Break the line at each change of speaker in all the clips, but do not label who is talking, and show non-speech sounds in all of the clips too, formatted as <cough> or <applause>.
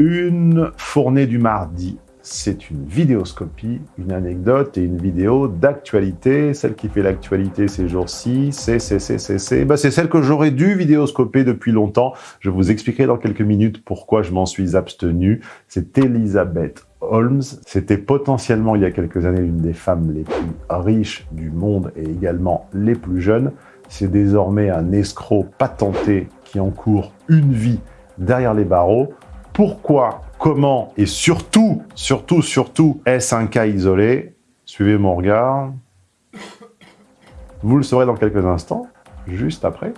Une fournée du mardi, c'est une vidéoscopie, une anecdote et une vidéo d'actualité. Celle qui fait l'actualité ces jours-ci, c'est, c'est, c'est, c'est, c'est, bah, c'est celle que j'aurais dû vidéoscoper depuis longtemps. Je vous expliquerai dans quelques minutes pourquoi je m'en suis abstenu. C'est Elisabeth Holmes. C'était potentiellement, il y a quelques années, l'une des femmes les plus riches du monde et également les plus jeunes. C'est désormais un escroc patenté qui encourt une vie derrière les barreaux pourquoi, comment et surtout, surtout, surtout, est-ce un cas isolé? Suivez mon regard. Vous le saurez dans quelques instants, juste après.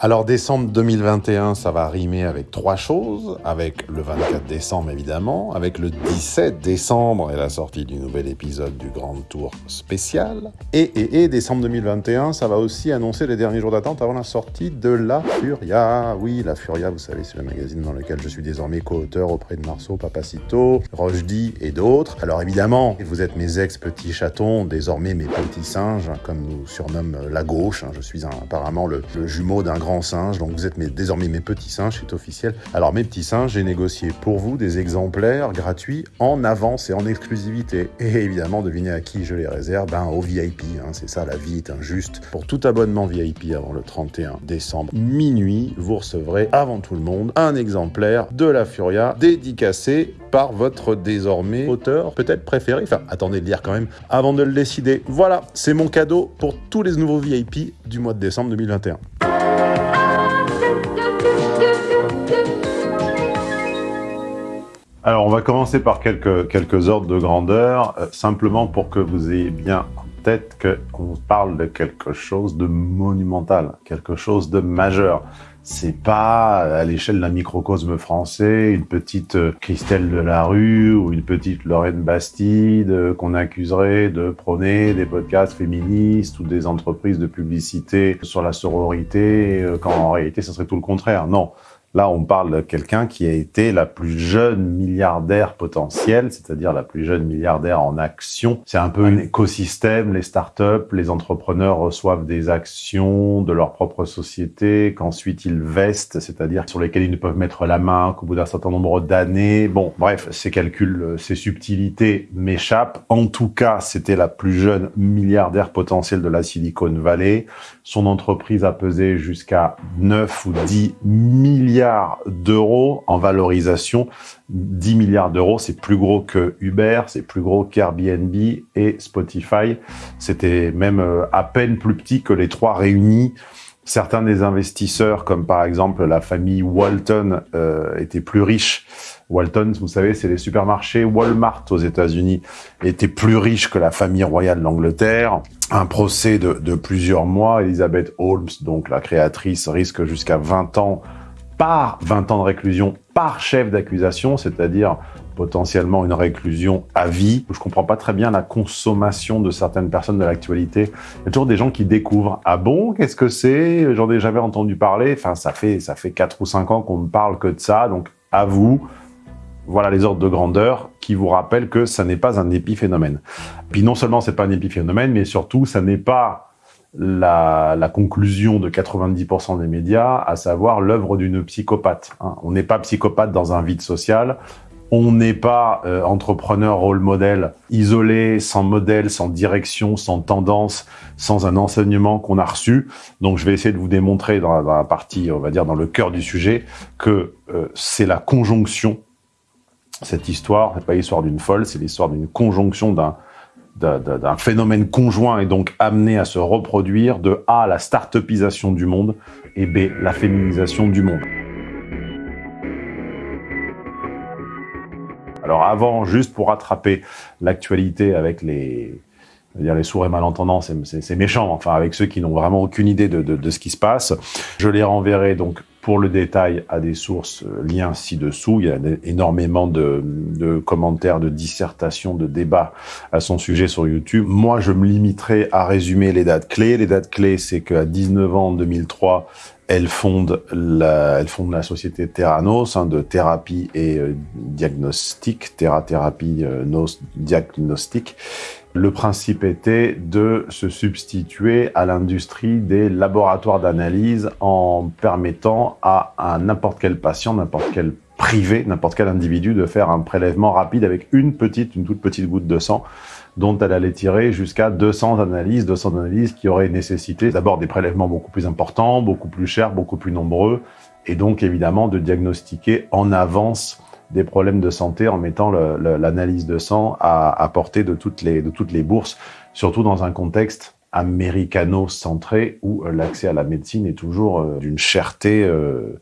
Alors décembre 2021, ça va rimer avec trois choses, avec le 24 décembre évidemment, avec le 17 décembre et la sortie du nouvel épisode du Grand Tour spécial, et, et, décembre 2021, ça va aussi annoncer les derniers jours d'attente avant la sortie de La Furia. Oui, La Furia, vous savez, c'est le magazine dans lequel je suis désormais co-auteur auprès de Marceau, Papacito, Rochdy et d'autres. Alors évidemment, vous êtes mes ex-petits chatons, désormais mes petits singes, comme nous surnomme la gauche, hein. je suis apparemment le jumeau d'un grand singe, donc vous êtes mes, désormais mes petits singes, c'est officiel. Alors mes petits singes, j'ai négocié pour vous des exemplaires gratuits en avance et en exclusivité. Et évidemment, devinez à qui je les réserve Ben aux VIP, hein, c'est ça, la vie est injuste. Pour tout abonnement VIP avant le 31 décembre, minuit, vous recevrez avant tout le monde un exemplaire de la Furia dédicacé par votre désormais auteur peut-être préféré. Enfin, attendez de lire quand même avant de le décider. Voilà, c'est mon cadeau pour tous les nouveaux VIP du mois de décembre 2021. Alors, on va commencer par quelques, quelques ordres de grandeur, euh, simplement pour que vous ayez bien en tête qu'on parle de quelque chose de monumental, quelque chose de majeur. C'est pas à l'échelle d'un microcosme français, une petite euh, Christelle Delarue ou une petite Lorraine Bastide euh, qu'on accuserait de prôner des podcasts féministes ou des entreprises de publicité sur la sororité, quand en réalité, ce serait tout le contraire. Non, Là, on parle de quelqu'un qui a été la plus jeune milliardaire potentielle, c'est-à-dire la plus jeune milliardaire en action. C'est un peu un écosystème, les startups, les entrepreneurs reçoivent des actions de leur propre société, qu'ensuite ils vestent, c'est-à-dire sur lesquelles ils ne peuvent mettre la main qu'au bout d'un certain nombre d'années. Bon, bref, ces calculs, ces subtilités m'échappent. En tout cas, c'était la plus jeune milliardaire potentielle de la Silicon Valley. Son entreprise a pesé jusqu'à 9 ou 10 milliards d'euros en valorisation. 10 milliards d'euros, c'est plus gros que Uber, c'est plus gros qu'Airbnb et Spotify. C'était même euh, à peine plus petit que les trois réunis. Certains des investisseurs, comme par exemple la famille Walton, euh, étaient plus riches. Walton, vous savez, c'est les supermarchés Walmart aux États-Unis, étaient plus riches que la famille royale d'Angleterre. Un procès de, de plusieurs mois. Elizabeth Holmes, donc la créatrice, risque jusqu'à 20 ans par 20 ans de réclusion par chef d'accusation, c'est-à-dire potentiellement une réclusion à vie. Je comprends pas très bien la consommation de certaines personnes de l'actualité. Il y a toujours des gens qui découvrent. Ah bon, qu'est-ce que c'est? J'en ai jamais entendu parler. Enfin, ça fait ça fait 4 ou 5 ans qu'on ne parle que de ça. Donc, à vous, voilà les ordres de grandeur qui vous rappellent que ça n'est pas un épiphénomène. Puis non seulement c'est pas un épiphénomène, mais surtout ça n'est pas la, conclusion de 90% des médias, à savoir l'œuvre d'une psychopathe. Hein. On n'est pas psychopathe dans un vide social, on n'est pas euh, entrepreneur rôle modèle isolé, sans modèle, sans direction, sans tendance, sans un enseignement qu'on a reçu. Donc je vais essayer de vous démontrer dans la, partie, on va dire dans le cœur du sujet, que euh, c'est la conjonction. Cette histoire, n'est pas l'histoire d'une folle, c'est l'histoire d'une conjonction d'un d'un phénomène conjoint et donc amené à se reproduire de A, la start-upisation du monde et B, la féminisation du monde. Alors avant, juste pour rattraper l'actualité avec les, les sourds et malentendants, c'est méchant, enfin avec ceux qui n'ont vraiment aucune idée de, ce qui se passe, je les renverrai donc pour le détail à des sources, euh, liens ci-dessous. Il y a énormément de, commentaires, de dissertations, de débats à son sujet sur YouTube. Moi, je me limiterai à résumer les dates clés. Les dates clés, c'est qu'à 19 ans, en 2003, elle fonde la, elle fonde la société Terranos hein, de thérapie et euh, diagnostic, Terra Thérapie euh, Nos Diagnostic. Le principe était de se substituer à l'industrie des laboratoires d'analyse en permettant à, n'importe quel patient, n'importe quel privé, n'importe quel individu de faire un prélèvement rapide avec une petite, une toute petite goutte de sang dont elle allait tirer jusqu'à 200 analyses, 200 analyses qui auraient nécessité d'abord des prélèvements beaucoup plus importants, beaucoup plus chers, beaucoup plus nombreux, et donc évidemment de diagnostiquer en avance des problèmes de santé en mettant l'analyse de sang à, portée de toutes, les, de toutes les bourses, surtout dans un contexte américano-centré où euh, l'accès à la médecine est toujours euh, d'une cherté euh,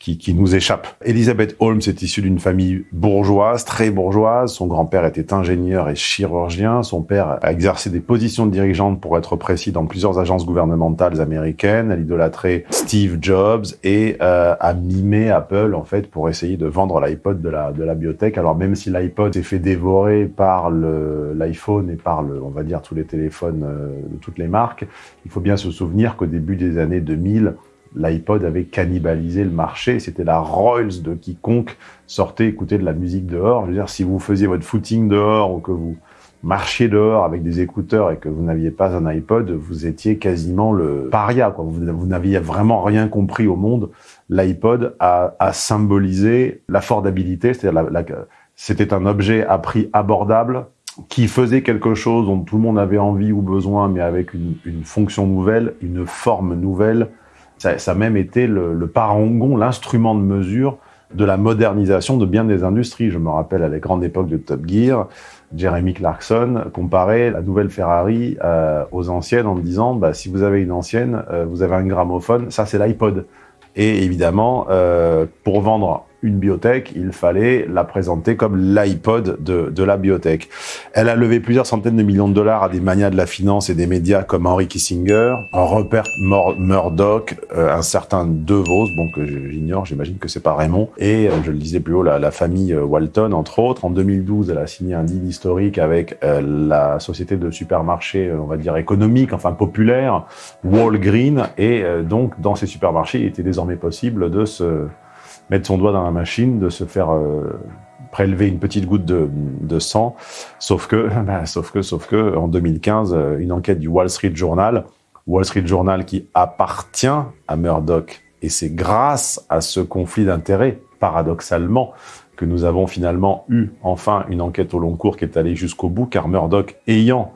qui, qui, nous échappe. Elizabeth Holmes est issue d'une famille bourgeoise, très bourgeoise. Son grand-père était ingénieur et chirurgien. Son père a exercé des positions de dirigeante, pour être précis, dans plusieurs agences gouvernementales américaines. Elle idolâtrait Steve Jobs et euh, a mimé Apple, en fait, pour essayer de vendre l'iPod de la, de la biotech. Alors, même si l'iPod s'est fait dévorer par l'iPhone et par, le, on va dire, tous les téléphones euh, de toutes les marques, il faut bien se souvenir qu'au début des années 2000, l'iPod avait cannibalisé le marché. C'était la Rolls de quiconque sortait écouter de la musique dehors. Je veux dire, si vous faisiez votre footing dehors ou que vous marchiez dehors avec des écouteurs et que vous n'aviez pas un iPod, vous étiez quasiment le paria. Quoi. Vous, n'aviez vraiment rien compris au monde. L'iPod a, symbolisé l'affordabilité, c'est-à-dire la, c'était un objet à prix abordable qui faisait quelque chose dont tout le monde avait envie ou besoin, mais avec une fonction nouvelle, une forme nouvelle, ça, a même été le, le parangon, l'instrument de mesure de la modernisation de bien des industries. Je me rappelle à la grande époque de Top Gear, Jeremy Clarkson comparait la nouvelle Ferrari euh, aux anciennes en disant bah, si vous avez une ancienne, euh, vous avez un gramophone, ça c'est l'iPod. Et évidemment, euh, pour vendre une biotech, il fallait la présenter comme l'iPod de, de, la biotech. Elle a levé plusieurs centaines de millions de dollars à des manias de la finance et des médias comme Henry Kissinger, Rupert Murdoch, euh, un certain DeVos, bon que j'ignore, j'imagine que c'est pas Raymond, et euh, je le disais plus haut, la, la, famille euh, Walton, entre autres. En 2012, elle a signé un deal historique avec la société de supermarchés, on va dire économique, enfin populaire, Walgreen, et donc dans ces supermarchés, il était désormais possible de se mettre son doigt dans la machine, de se faire euh, prélever une petite goutte de, sang. Sauf que, <laughs> bah, sauf que, sauf que, en 2015, euh, une enquête du Wall Street Journal, Wall Street Journal qui appartient à Murdoch, et c'est grâce à ce conflit d'intérêts, paradoxalement, que nous avons finalement eu enfin une enquête au long cours qui est allée jusqu'au bout, car Murdoch, ayant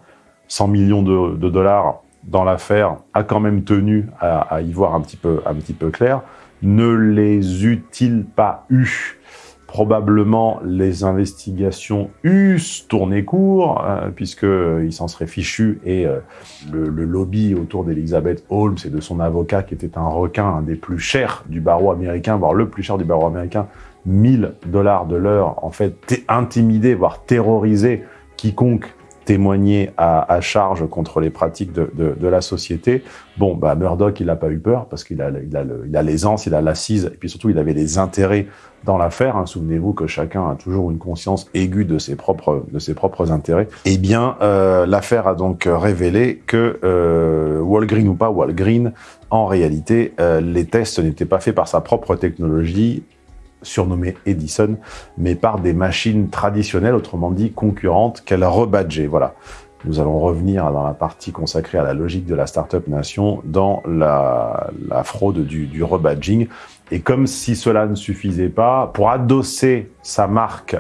100 millions de, de dollars dans l'affaire, a quand même tenu à, à, y voir un petit peu, un petit peu clair ne les eût-il pas eu Probablement les investigations eussent tourné court, euh, puisqu'il s'en serait fichu, et euh, le, lobby autour d'Elizabeth Holmes et de son avocat, qui était un requin, un des plus chers du barreau américain, voire le plus cher du barreau américain, 1000 dollars de l'heure, en fait, intimider, voire terroriser quiconque témoigner à, charge contre les pratiques de, de, la société. Bon, bah, Murdoch, il n'a pas eu peur parce qu'il a, il a, il a l'aisance, il a l'assise, et puis surtout, il avait des intérêts dans l'affaire. Hein. Souvenez-vous que chacun a toujours une conscience aiguë de ses propres, de ses propres intérêts. Eh bien, euh, l'affaire a donc révélé que euh, Walgreen ou pas Walgreen, en réalité, euh, les tests n'étaient pas faits par sa propre technologie, surnommée Edison, mais par des machines traditionnelles, autrement dit concurrentes, qu'elle rebadgeait. Voilà. Nous allons revenir dans la partie consacrée à la logique de la Startup Nation dans la, fraude du, du rebadging. Et comme si cela ne suffisait pas, pour adosser sa marque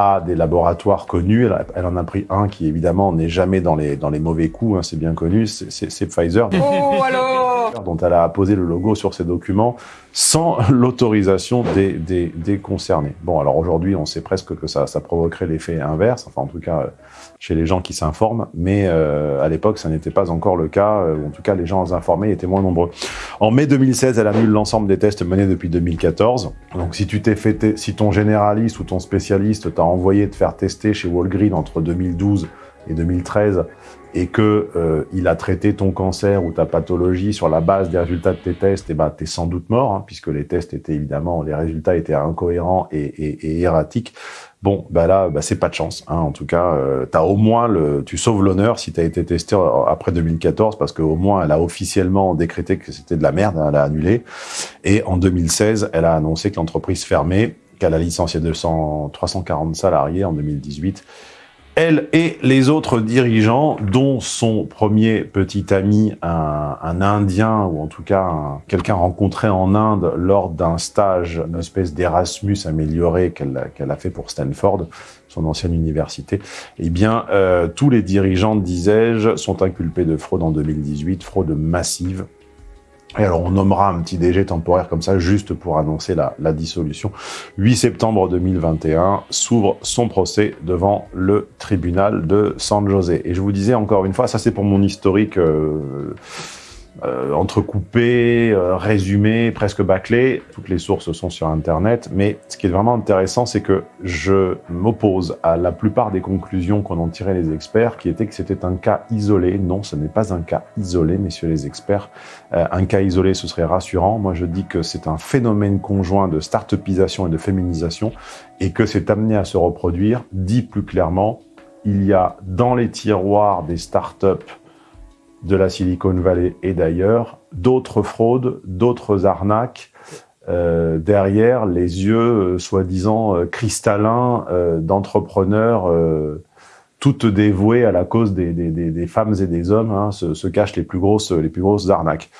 à des laboratoires connus. Elle, en a pris un qui, évidemment, n'est jamais dans les, mauvais coups, hein, c'est bien connu, c'est Pfizer.
Oh,
dont elle a posé le logo sur ses documents sans <laughs> l'autorisation des, concernés. Bon, alors aujourd'hui, on sait presque que ça, provoquerait l'effet inverse, enfin en tout cas chez les gens qui s'informent, mais euh, à l'époque, ça n'était pas encore le cas, euh, en tout cas les gens informés étaient moins nombreux. En mai 2016, elle annule l'ensemble des tests menés depuis 2014. Donc si tu fait, si ton généraliste ou ton spécialiste t'a envoyé te faire tester chez Walgreen entre 2012 et 2013 et que euh, il a traité ton cancer ou ta pathologie sur la base des résultats de tes tests, et eh ben t'es sans doute mort, hein, puisque les tests étaient évidemment, les résultats étaient incohérents et, et, et erratiques. Bon, bah là, bah c'est pas de chance. Hein. En tout cas, euh, as au moins le, tu sauves l'honneur si tu as été testé après 2014, parce qu'au moins elle a officiellement décrété que c'était de la merde, hein, elle a annulé. Et en 2016, elle a annoncé que l'entreprise fermait, qu'elle a licencié 200, 340 salariés en 2018 elle et les autres dirigeants, dont son premier petit ami, un, Indien, ou en tout cas quelqu'un rencontré en Inde lors d'un stage, une espèce d'Erasmus amélioré qu'elle a fait pour Stanford, son ancienne université, eh bien, euh, tous les dirigeants, disais-je, sont inculpés de fraude en 2018, fraude massive, et alors, on nommera un petit DG temporaire comme ça, juste pour annoncer la, la dissolution. 8 septembre 2021, s'ouvre son procès devant le tribunal de San José. Et je vous disais encore une fois, ça c'est pour mon historique... Euh, euh, entrecoupé, euh, résumé, presque bâclé. Toutes les sources sont sur Internet. Mais ce qui est vraiment intéressant, c'est que je m'oppose à la plupart des conclusions qu'en ont tiré les experts, qui étaient que c'était un cas isolé. Non, ce n'est pas un cas isolé, messieurs les experts. Euh, un cas isolé, ce serait rassurant. Moi, je dis que c'est un phénomène conjoint de start-upisation et de féminisation et que c'est amené à se reproduire. Dit plus clairement, il y a dans les tiroirs des start-up de la Silicon Valley et d'ailleurs, d'autres fraudes, d'autres arnaques euh, derrière les yeux euh, soi-disant euh, cristallins d'entrepreneurs toutes dévouées à la cause des, femmes et des hommes, hein, se, cachent les plus grosses, les plus grosses arnaques.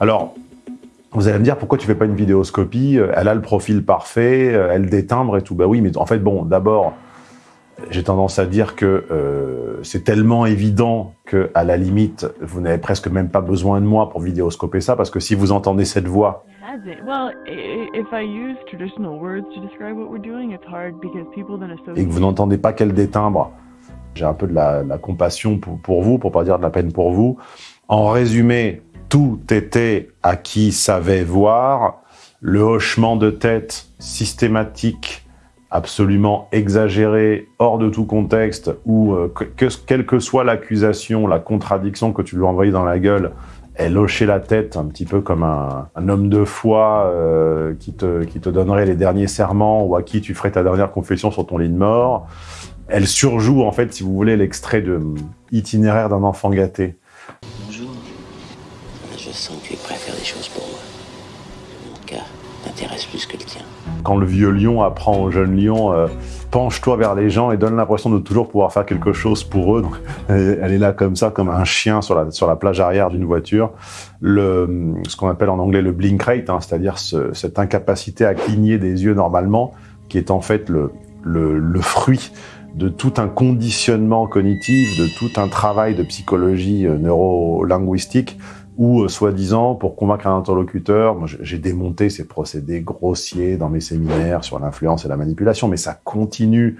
Alors, vous allez me dire, pourquoi tu fais pas une vidéoscopie? Elle a le profil parfait, elle détimbre et tout. Bah oui, mais en fait, bon, d'abord, j'ai tendance à dire que euh, c'est tellement évident que, à la limite, vous n'avez presque même pas besoin de moi pour vidéoscoper ça, parce que si vous entendez cette voix, et que vous n'entendez pas quel détimbre, j'ai un peu de la, compassion pour, pour, vous, pour pas dire de la peine pour vous. En résumé, tout était à qui savait voir, le hochement de tête systématique absolument exagéré, hors de tout contexte, ou euh, que, quelle que soit l'accusation, la contradiction que tu lui as dans la gueule, elle hochait la tête un petit peu comme un, homme de foi euh, qui, te, donnerait les derniers serments ou à qui tu ferais ta dernière confession sur ton lit de mort. Elle surjoue, en fait, si vous voulez, l'extrait de itinéraire d'un enfant gâté.
Bonjour. Je sens que tu es prêt à faire des choses pour moi. Mon cas t'intéresse plus que le tien.
Quand le vieux lion apprend au jeune lion euh, penche-toi vers les gens et donne l'impression de toujours pouvoir faire quelque chose pour eux. Elle est là comme ça, comme un chien sur la, plage arrière d'une voiture. Ce qu'on appelle en anglais le blink rate, hein, c'est-à-dire cette incapacité à cligner des yeux normalement, qui est en fait le, le, le fruit de tout un conditionnement cognitif, de tout un travail de psychologie euh, neurolinguistique ou euh, soi-disant pour convaincre un interlocuteur, j'ai démonté ces procédés grossiers dans mes séminaires sur l'influence et la manipulation, mais ça continue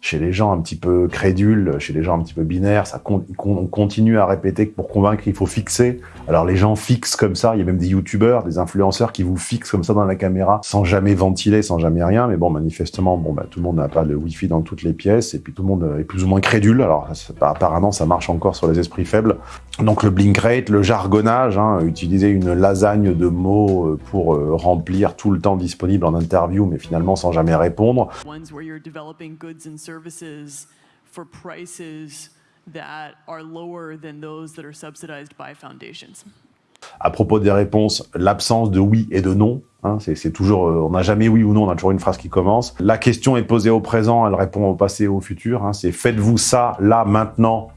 chez les gens un petit peu crédules, chez les gens un petit peu binaires, ça on continue à répéter que pour convaincre, il faut fixer. Alors les gens fixent comme ça, il y a même des youtubeurs, des influenceurs qui vous fixent comme ça dans la caméra, sans jamais ventiler, sans jamais rien, mais bon, manifestement, bon, bah, tout le monde n'a pas le wifi dans toutes les pièces, et puis tout le monde est plus ou moins crédule, alors apparemment ça marche encore sur les esprits faibles. Donc le blink rate, le jargonnage, hein, utiliser une lasagne de mots euh, pour euh, remplir tout le temps disponible en interview, mais finalement sans jamais répondre for prices that are lower than those that are subsidized by foundations. À propos des réponses, l'absence de oui et de non, hein, c'est toujours, euh, on n'a jamais oui ou non, on a toujours une phrase qui commence. La question est posée au présent, elle répond au passé et au futur. Hein, c'est faites-vous ça là, maintenant,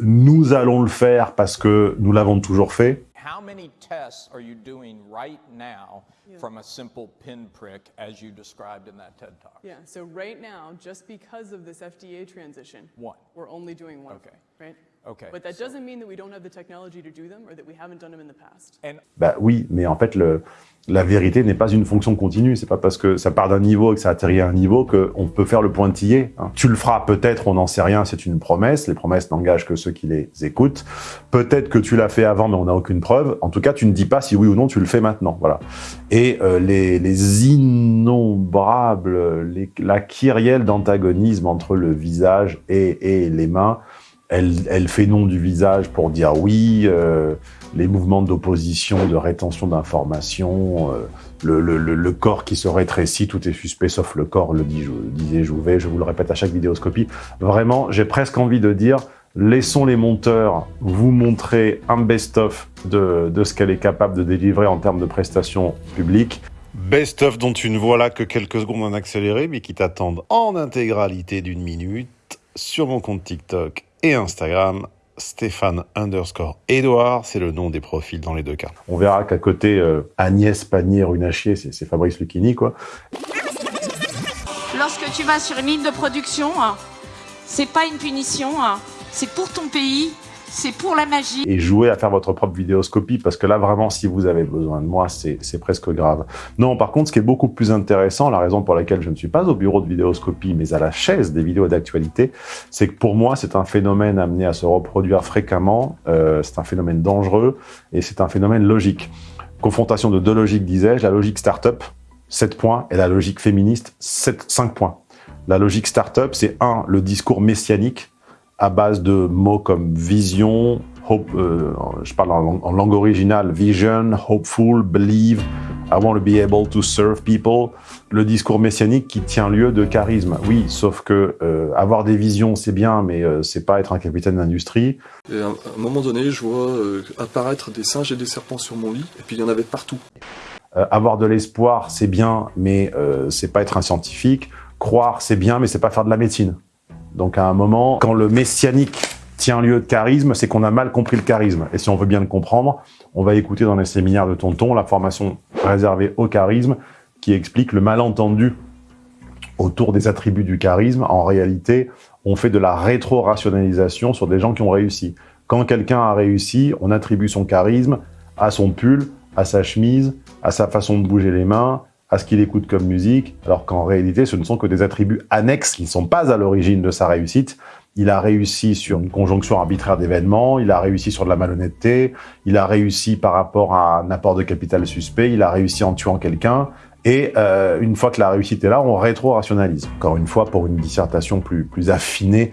nous allons le faire parce que nous l'avons toujours fait. How many tests are you doing right now yeah. from a simple pinprick as you described in that TED Talk? Yeah, so right now, just because of this FDA transition, one. we're only doing one, okay. right? Okay. But that so. doesn't mean that we don't have the technology to do them or that we haven't done them in the past. And bah oui, mais en fait, le, la vérité n'est pas une fonction continue. C'est pas parce que ça part d'un niveau et que ça atterrit à un niveau qu'on peut faire le pointillé. Hein. Tu le feras peut-être, on n'en sait rien, c'est une promesse. Les promesses n'engagent que ceux qui les écoutent. Peut-être que tu l'as fait avant, mais on n'a aucune preuve. En tout cas, tu ne dis pas si oui ou non tu le fais maintenant. Voilà. Et euh, les, les, innombrables, les, la kyrielle d'antagonisme entre le visage et, et les mains, elle, elle, fait non du visage pour dire oui, euh, les mouvements d'opposition, de rétention d'informations, euh, le, le, le, corps qui se rétrécit, tout est suspect sauf le corps, le disais Jouvet, je vous le répète à chaque vidéoscopie. Vraiment, j'ai presque envie de dire, laissons les monteurs vous montrer un best-of de, de ce qu'elle est capable de délivrer en termes de prestations publiques. Best-of dont tu ne vois là que quelques secondes en accéléré, mais qui t'attendent en intégralité d'une minute sur mon compte TikTok et Instagram. Stéphane underscore Edouard, c'est le nom des profils dans les deux cas. On verra qu'à côté, euh, Agnès Pannier-Runachier, c'est Fabrice Lucchini, quoi.
Lorsque tu vas sur une ligne de production, c'est pas une punition, c'est pour ton pays, c'est pour la magie.
Et jouer à faire votre propre vidéoscopie, parce que là, vraiment, si vous avez besoin de moi, c'est presque grave. Non, par contre, ce qui est beaucoup plus intéressant, la raison pour laquelle je ne suis pas au bureau de vidéoscopie, mais à la chaise des vidéos d'actualité, c'est que pour moi, c'est un phénomène amené à se reproduire fréquemment, euh, c'est un phénomène dangereux, et c'est un phénomène logique. Confrontation de deux logiques, disais-je, la logique start-up, 7 points, et la logique féministe, 7, 5 points. La logique start-up, c'est un, le discours messianique, à base de mots comme vision, hope, euh, je parle en, langue originale, vision, hopeful, believe, I want to be able to serve people. Le discours messianique qui tient lieu de charisme. Oui, sauf que euh, avoir des visions, c'est bien, mais euh, c'est pas être un capitaine d'industrie.
Et à un moment donné, je vois apparaître des singes et des serpents sur mon lit, et puis il y en avait partout.
avoir de l'espoir, c'est bien, mais c'est pas être un scientifique. Croire, c'est bien, mais c'est pas faire de la médecine. Donc à un moment, quand le messianique tient lieu de charisme, c'est qu'on a mal compris le charisme. Et si on veut bien le comprendre, on va écouter dans les séminaires de Tonton la formation réservée au charisme qui explique le malentendu autour des attributs du charisme. En réalité, on fait de la rétro-rationalisation sur des gens qui ont réussi. Quand quelqu'un a réussi, on attribue son charisme à son pull, à sa chemise, à sa façon de bouger les mains, à ce qu'il écoute comme musique, alors qu'en réalité, ce ne sont que des attributs annexes qui ne sont pas à l'origine de sa réussite. Il a réussi sur une conjonction arbitraire d'événements, il a réussi sur de la malhonnêteté, il a réussi par rapport à un apport de capital suspect, il a réussi en tuant quelqu'un, et euh, une fois que la réussite est là, on rétro-rationalise. Encore une fois, pour une dissertation plus, plus affinée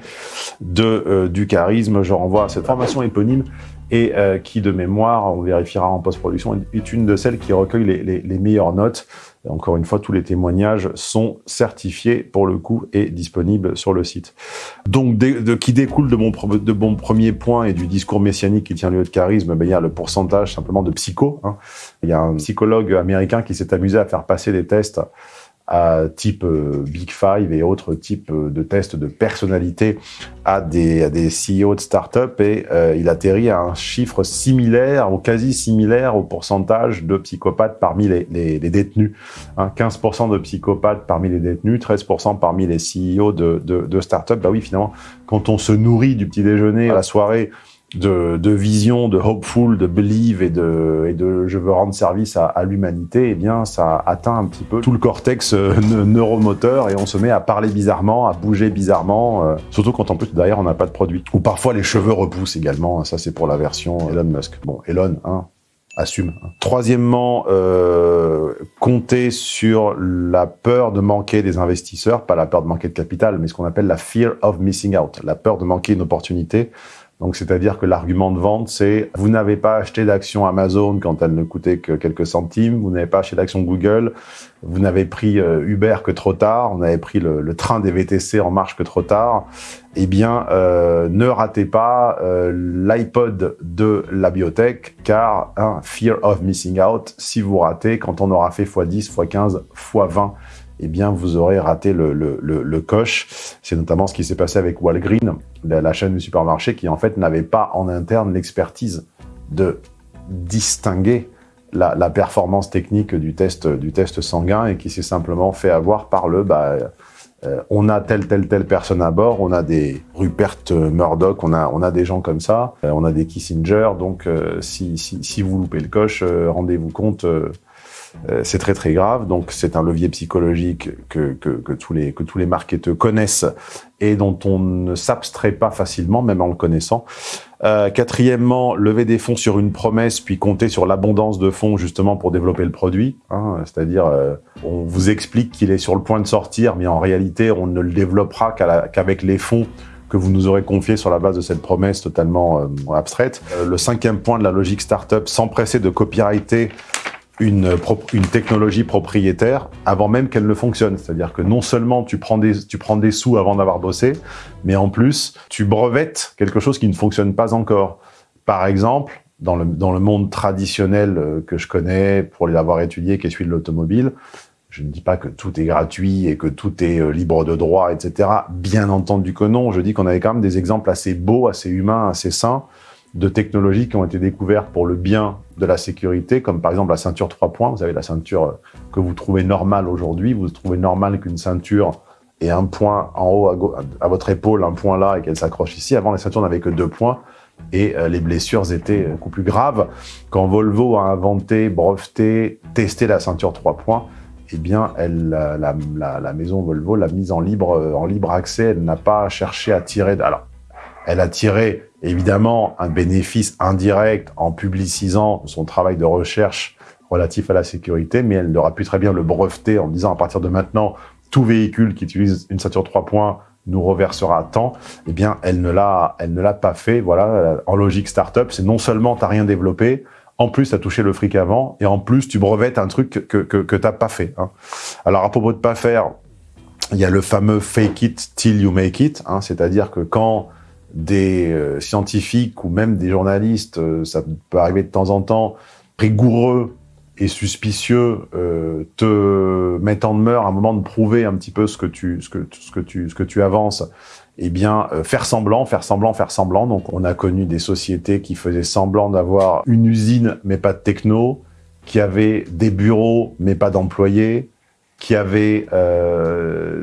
de, euh, du charisme, je renvoie à cette formation éponyme et euh, qui, de mémoire, on vérifiera en post-production, est une de celles qui recueille les, les, les meilleures notes encore une fois, tous les témoignages sont certifiés pour le coup et disponibles sur le site. Donc, de, qui découle de mon, de mon premier point et du discours messianique qui tient lieu de charisme, ben, il y a le pourcentage simplement de psycho. Hein. Il y a un psychologue américain qui s'est amusé à faire passer des tests à type euh, Big Five et autres types euh, de tests de personnalité à des, à des CEO de start-up et euh, il atterrit à un chiffre similaire ou quasi similaire au pourcentage de psychopathes parmi les, les, les détenus. Hein, 15% de psychopathes parmi les détenus, 13% parmi les CEO de, de, de start-up. Bah oui, finalement, quand on se nourrit du petit déjeuner à la soirée, de, de, vision, de hopeful, de believe et de, et de je veux rendre service à, à l'humanité, eh bien, ça atteint un petit peu tout le cortex euh, neuromoteur et on se met à parler bizarrement, à bouger bizarrement, euh, surtout quand en plus derrière on n'a pas de produit. Ou parfois les cheveux repoussent également, ça c'est pour la version Elon Musk. Bon, Elon, hein, assume. Troisièmement, euh, compter sur la peur de manquer des investisseurs, pas la peur de manquer de capital, mais ce qu'on appelle la fear of missing out, la peur de manquer une opportunité. Donc, c'est-à-dire que l'argument de vente, c'est vous n'avez pas acheté d'action Amazon quand elle ne coûtait que quelques centimes, vous n'avez pas acheté d'action Google, vous n'avez pris euh, Uber que trop tard, on avait pris le, train des VTC en marche que trop tard. Eh bien, euh, ne ratez pas euh, l'iPod de la biotech, car fear of missing out, si vous ratez, quand on aura fait x10, x15, x20, eh bien, vous aurez raté le, le, le, le coche. C'est notamment ce qui s'est passé avec Walgreen, la, chaîne de supermarché, qui en fait n'avait pas en interne l'expertise de distinguer la, performance technique du test, du test sanguin et qui s'est simplement fait avoir par le bah, euh, on a telle, telle, telle personne à bord, on a des Rupert Murdoch, on a, on a des gens comme ça, euh, on a des Kissinger, donc euh, si, si, si, vous loupez le coche, rendez-vous compte, c'est très très grave. Donc c'est un levier psychologique que, que, tous les, que tous les marketeurs connaissent et dont on ne s'abstrait pas facilement, même en le connaissant. Euh, quatrièmement, lever des fonds sur une promesse, puis compter sur l'abondance de fonds justement pour développer le produit. Hein, C'est-à-dire, euh, on vous explique qu'il est sur le point de sortir, mais en réalité, on ne le développera qu'avec les fonds que vous nous aurez confiés sur la base de cette promesse totalement euh, abstraite. Euh, le cinquième point de la logique startup, s'empresser de copyrighter une, une technologie propriétaire avant même qu'elle ne fonctionne. C'est-à-dire que non seulement tu prends des, tu prends des sous avant d'avoir bossé, mais en plus, tu brevettes quelque chose qui ne fonctionne pas encore. Par exemple, dans le, dans le monde traditionnel euh, que je connais pour l'avoir étudié, qui est celui de l'automobile, je ne dis pas que tout est gratuit et que tout est euh, libre de droit, etc. Bien entendu que non. Je dis qu'on avait quand même des exemples assez beaux, assez humains, assez sains de technologies qui ont été découvertes pour le bien de la sécurité, comme par exemple la ceinture 3 points. Vous avez la ceinture que vous trouvez normale aujourd'hui. Vous trouvez normal qu'une ceinture ait un point en haut à, votre épaule, un point là, et qu'elle s'accroche ici. Avant, les ceintures n'avaient que deux points et euh, les blessures étaient beaucoup plus graves. Quand Volvo a inventé, breveté, testé la ceinture 3 points, eh bien, la, maison Volvo l'a mise en libre, en libre accès. Elle n'a pas cherché à tirer... Alors, elle a tiré évidemment un bénéfice indirect en publicisant son travail de recherche relatif à la sécurité, mais elle aurait pu très bien le breveter en disant à partir de maintenant, tout véhicule qui utilise une ceinture 3 points nous reversera tant, eh bien, elle ne l'a, elle ne l'a pas fait. Voilà, en logique startup, c'est non seulement t'as rien développé, en plus t'as touché le fric avant, et en plus tu brevettes un truc que que, que t'as pas fait. Hein. Alors à propos de pas faire, il y a le fameux fake it till you make it, hein, c'est-à-dire que quand des euh, scientifiques ou même des journalistes, euh, ça peut arriver de temps en temps, rigoureux et suspicieux, euh, te mettent en demeure à un moment de prouver un petit peu ce que tu, ce que, tu, ce que tu avances, eh bien, faire semblant, faire semblant, faire semblant. Donc, on a connu des sociétés qui faisaient semblant d'avoir une usine, mais pas de techno, qui avaient des bureaux, mais pas d'employés, qui avaient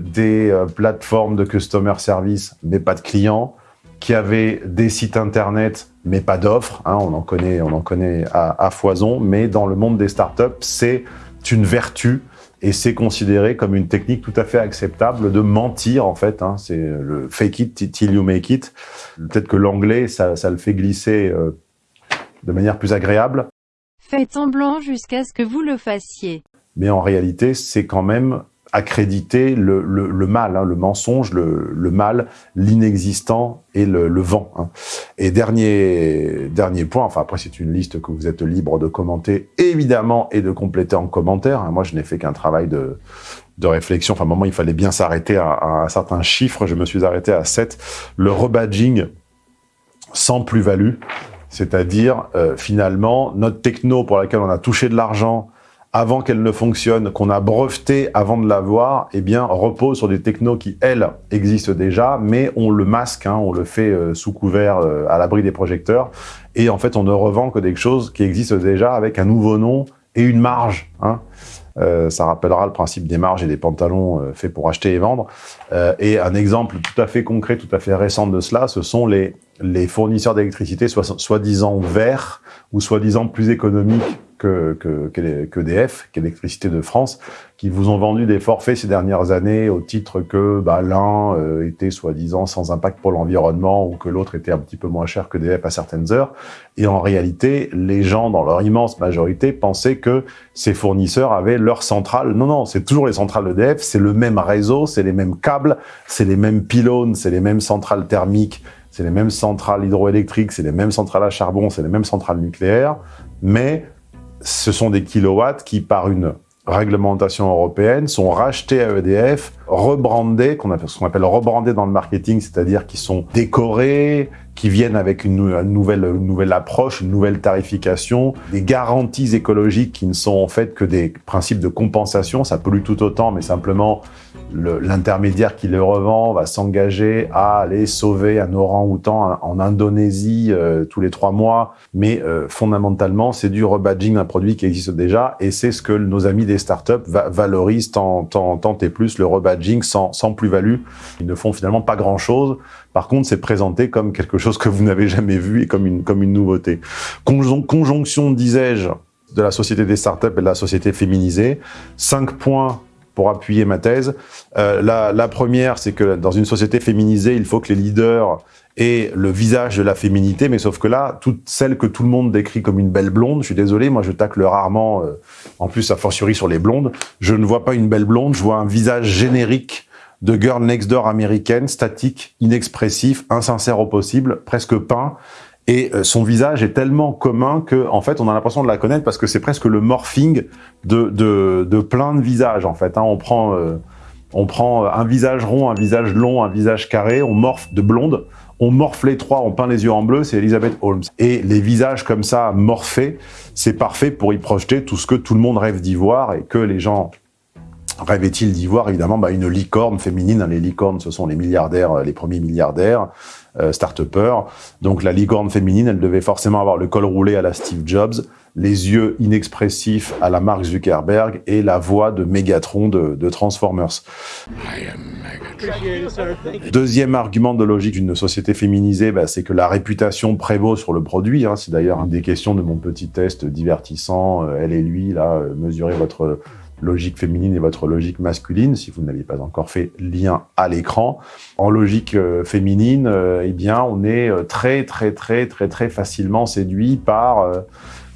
des plateformes de customer service, mais pas de clients, qui avaient des sites internet, mais pas d'offres. Hein, on en connaît, on en connaît à, à, foison. Mais dans le monde des startups, c'est une vertu et c'est considéré comme une technique tout à fait acceptable de mentir en fait. Hein, c'est le fake it till you make it. Peut-être que l'anglais, ça, ça, le fait glisser euh, de manière plus agréable.
Faites semblant jusqu'à ce que vous le fassiez.
Mais en réalité, c'est quand même accréditer le, le, le mal, hein, le mensonge, le, le mal, l'inexistant et le, vent. Hein. Et dernier, dernier point, enfin après c'est une liste que vous êtes libre de commenter évidemment et de compléter en commentaire. Hein. Moi je n'ai fait qu'un travail de, de réflexion. Enfin à un moment il fallait bien s'arrêter à, à, un certain chiffre. Je me suis arrêté à 7. Le rebadging sans plus-value, c'est-à-dire euh, finalement notre techno pour laquelle on a touché de l'argent avant qu'elle ne fonctionne, qu'on a breveté avant de l'avoir, eh bien, repose sur des technos qui, elles, existent déjà, mais on le masque, hein, on le fait euh, sous couvert, euh, à l'abri des projecteurs, et en fait, on ne revend que des choses qui existent déjà avec un nouveau nom et une marge. Hein. Euh, ça rappellera le principe des marges et des pantalons euh, faits pour acheter et vendre. Euh, et un exemple tout à fait concret, tout à fait récent de cela, ce sont les, les fournisseurs d'électricité soi-disant verts ou soi-disant plus économiques que, que, que, qu'Électricité de France, qui vous ont vendu des forfaits ces dernières années au titre que bah, l'un euh, était soi-disant sans impact pour l'environnement ou que l'autre était un petit peu moins cher que DF à certaines heures. Et en réalité, les gens, dans leur immense majorité, pensaient que ces fournisseurs avaient leur centrale. Non, non, c'est toujours les centrales EDF, c'est le même réseau, c'est les mêmes câbles, c'est les mêmes pylônes, c'est les mêmes centrales thermiques, c'est les mêmes centrales hydroélectriques, c'est les mêmes centrales à charbon, c'est les mêmes centrales nucléaires, mais ce sont des kilowatts qui, par une réglementation européenne, sont rachetés à EDF, rebrandés, qu'on appelle, ce qu'on appelle rebrandés dans le marketing, c'est-à-dire qui sont décorés, qui viennent avec une, nouvelle, une nouvelle approche, une nouvelle tarification, des garanties écologiques qui ne sont en fait que des principes de compensation, ça pollue tout autant, mais simplement l'intermédiaire qui le revend va s'engager à aller sauver un orang-outan en Indonésie euh, tous les trois mois. Mais euh, fondamentalement, c'est du rebadging d'un produit qui existe déjà et c'est ce que nos amis des startups va valorisent tant, tant, tant et plus, le rebadging sans, sans plus-value. Ils ne font finalement pas grand-chose. Par contre, c'est présenté comme quelque chose que vous n'avez jamais vu et comme une, comme une nouveauté. Conjon conjonction, disais-je, de la société des startups et de la société féminisée. Cinq points pour appuyer ma thèse. Euh, la, la, première, c'est que dans une société féminisée, il faut que les leaders aient le visage de la féminité, mais sauf que là, toutes celles que tout le monde décrit comme une belle blonde, je suis désolé, moi je tacle rarement, euh, en plus a fortiori sur les blondes, je ne vois pas une belle blonde, je vois un visage générique de girl next door américaine, statique, inexpressif, insincère au possible, presque peint, et euh, son visage est tellement commun que, en fait, on a l'impression de la connaître parce que c'est presque le morphing de, de, de, plein de visages, en fait. Hein. On, prend, euh, on prend un visage rond, un visage long, un visage carré, on morphe de blonde, on morfle les trois, on peint les yeux en bleu, c'est Elizabeth Holmes. Et les visages comme ça, morphés, c'est parfait pour y projeter tout ce que tout le monde rêve d'y voir et que les gens rêvaient-ils d'y voir? Évidemment, bah, une licorne féminine. Les licornes, ce sont les milliardaires, euh, les premiers milliardaires, euh, start-upers. Donc la licorne féminine, elle devait forcément avoir le col roulé à la Steve Jobs, les yeux inexpressifs à la Mark Zuckerberg et la voix de Megatron de, de Transformers. Deuxième argument de logique d'une société féminisée, bah, c'est que la réputation prévaut sur le produit. Hein. C'est d'ailleurs une des questions de mon petit test divertissant, euh, elle et lui, là, euh, mesurez votre logique féminine et votre logique masculine, si vous n'aviez pas encore fait lien à l'écran. En logique euh, féminine, eh bien, on est très, très, très, très, très facilement séduit par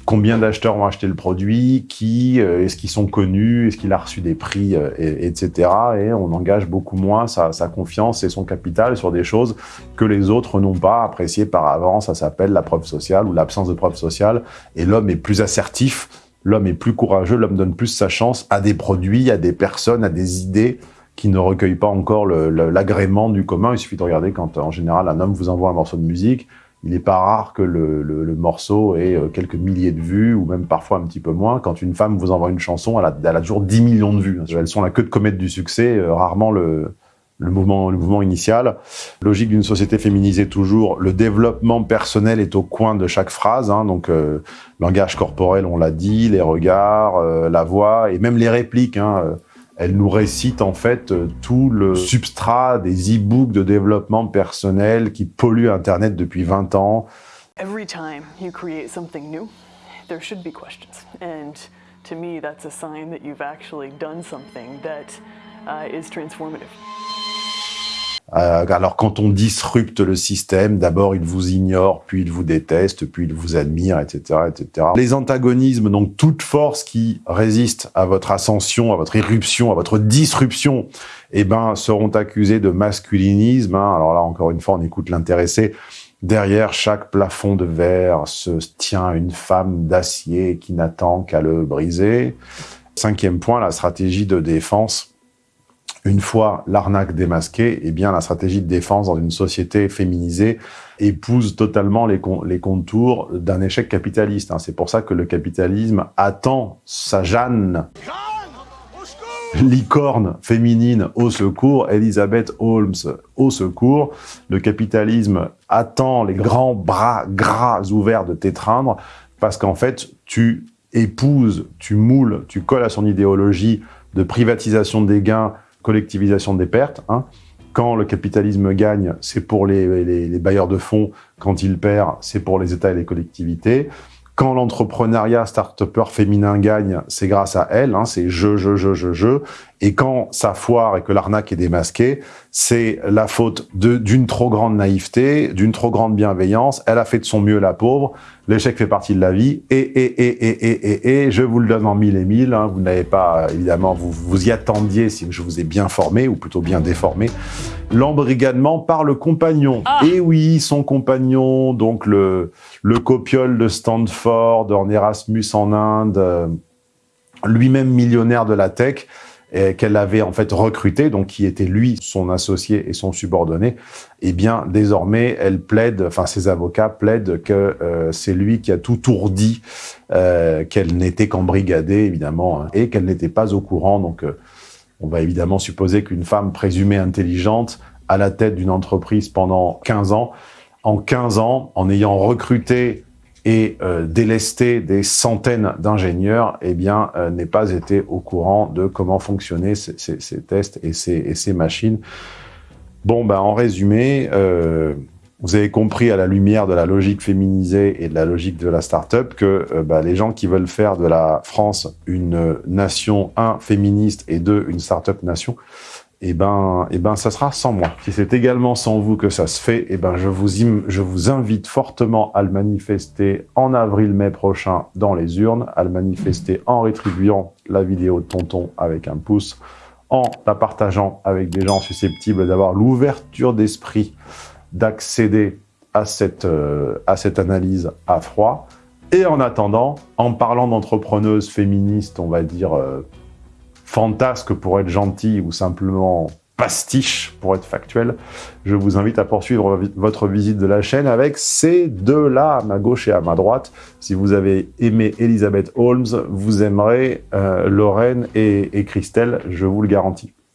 combien d'acheteurs ont acheté le produit, qui, euh, est-ce qu'ils sont connus, est-ce qu'il a reçu des prix, euh, et, etc. Et on engage beaucoup moins sa, confiance et son capital sur des choses que les autres n'ont pas appréciées par avant. Ça s'appelle la preuve sociale ou l'absence de preuve sociale. Et l'homme est plus assertif, l'homme est plus courageux, l'homme donne plus sa chance à des produits, à des personnes, à des idées qui ne recueillent pas encore l'agrément du commun. Il suffit de regarder quand, en général, un homme vous envoie un morceau de musique, il n'est pas rare que le, morceau ait euh, quelques milliers de vues, ou même parfois un petit peu moins. Quand une femme vous envoie une chanson, elle a, toujours 10 millions de vues. Elles sont la queue de comète du succès, euh, rarement le, le mouvement initial. Logique d'une société féminisée toujours, le développement personnel est au coin de chaque phrase. Hein, donc, euh, langage corporel, on l'a dit, les regards, la voix, et même les répliques. Hein, elle nous récite en fait euh, tout le substrat des e-books de développement personnel qui polluent Internet depuis 20 ans. Every time you create something new, there should be questions. And to me, that's a sign that you've actually done something that uh, is transformative. Euh, alors quand on disrupte le système, d'abord il vous ignore, puis il vous déteste, puis il vous admire, etc., etc. Les antagonismes, donc toute force qui résiste à votre ascension, à votre irruption, à votre disruption, eh ben seront accusés de masculinisme. Hein. Alors là encore une fois, on écoute l'intéressé. Derrière chaque plafond de verre se tient une femme d'acier qui n'attend qu'à le briser. Cinquième point, la stratégie de défense une fois l'arnaque démasquée, eh bien la stratégie de défense dans une société féminisée épouse totalement les, contours d'un échec capitaliste. Hein. C'est pour ça que le capitalisme attend sa Jeanne, licorne féminine au secours, Elizabeth Holmes au secours. Le capitalisme attend les grands bras gras ouverts de t'étreindre parce qu'en fait, tu épouses, tu moules, tu colles à son idéologie de privatisation des gains, collectivisation des pertes. Hein. Quand le capitalisme gagne, c'est pour les, bailleurs de fonds. Quand il perd, c'est pour les États et les collectivités. Quand l'entrepreneuriat start-upper féminin gagne, c'est grâce à elle, hein, c'est je, je, je, je, je. Et quand ça foire et que l'arnaque est démasquée, c'est la faute d'une trop grande naïveté, d'une trop grande bienveillance. Elle a fait de son mieux, la pauvre. L'échec fait partie de la vie. Et, et, et, et, et, et, et je vous le donne en mille et mille. Hein. Vous n'avez pas, évidemment, vous vous y attendiez si je vous ai bien formé, ou plutôt bien déformé. L'embrigadement par le compagnon. Ah. Et oui, son compagnon, donc le, le copiole de Stanford, en Erasmus en Inde, euh, lui-même millionnaire de la tech, qu'elle avait en fait recruté, donc qui était lui, son associé et son subordonné, eh bien désormais elle plaide, enfin ses avocats plaident que euh, c'est lui qui a tout tourdi, euh, qu'elle n'était qu'embrigadée évidemment, hein, et qu'elle n'était pas au courant. Donc euh, on va évidemment supposer qu'une femme présumée intelligente à la tête d'une entreprise pendant 15 ans, en 15 ans, en ayant recruté et euh, délester des centaines d'ingénieurs, eh bien, euh, pas été au courant de comment fonctionnaient ces, tests et ces, machines. Bon, ben, en résumé, euh, vous avez compris à la lumière de la logique féminisée et de la logique de la start-up que ben, les gens qui veulent faire de la France une nation, un, féministe et deux, une start-up nation, eh ben, eh ben, ça sera sans moi. Si c'est également sans vous que ça se fait, eh ben, je vous, invite fortement à le manifester en avril-mai prochain dans les urnes, à le manifester en rétribuant la vidéo de Tonton avec un pouce, en la partageant avec des gens susceptibles d'avoir l'ouverture d'esprit d'accéder à cette, euh, à cette analyse à froid. Et en attendant, en parlant d'entrepreneuses féministes, on va dire, euh, fantasque pour être gentil ou simplement pastiche, pour être factuel. Je vous invite à poursuivre votre visite de la chaîne avec ces deux-là, à ma gauche et à ma droite. Si vous avez aimé Elizabeth Holmes, vous aimerez euh, Lorraine et, et Christelle, je vous le garantis.